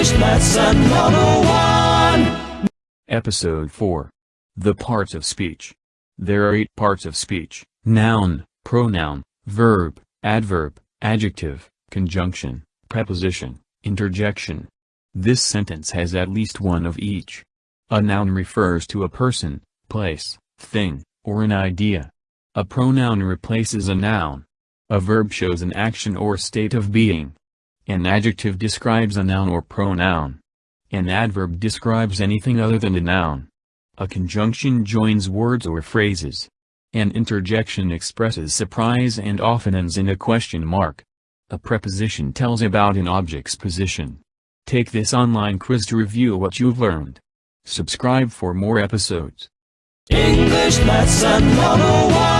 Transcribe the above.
English Lesson 101 Episode 4. The Parts of Speech. There are eight parts of speech, noun, pronoun, verb, adverb, adjective, conjunction, preposition, interjection. This sentence has at least one of each. A noun refers to a person, place, thing, or an idea. A pronoun replaces a noun. A verb shows an action or state of being. An adjective describes a noun or pronoun. An adverb describes anything other than a noun. A conjunction joins words or phrases. An interjection expresses surprise and often ends in a question mark. A preposition tells about an object's position. Take this online quiz to review what you've learned. Subscribe for more episodes. English Lesson 101